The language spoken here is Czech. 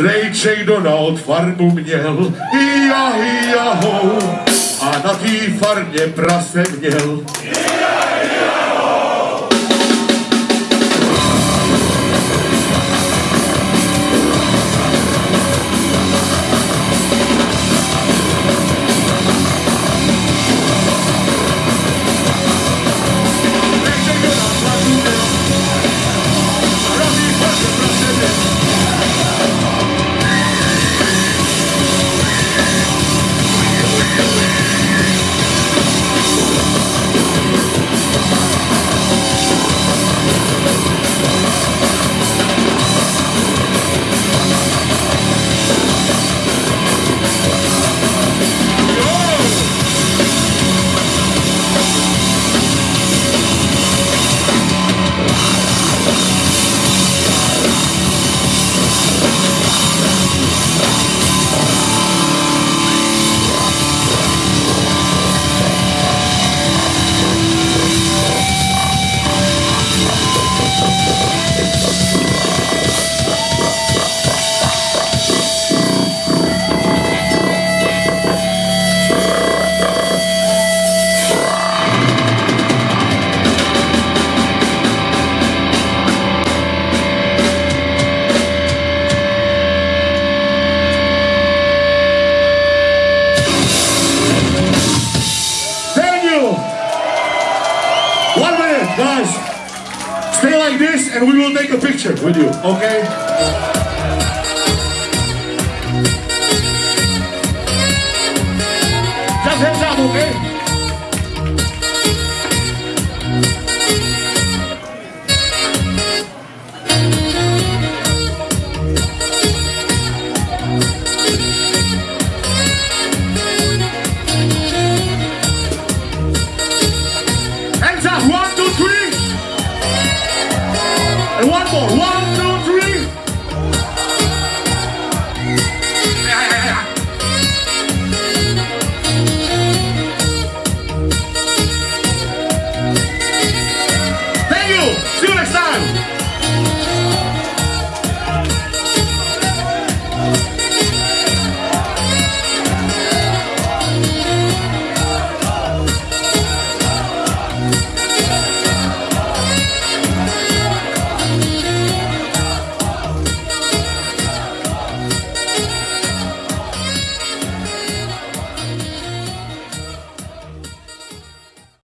Strejček Donald farmu měl, hija, hija, ho, a na té farmě prase měl. Strejček guys. Stay like this and we will take a picture with you, okay?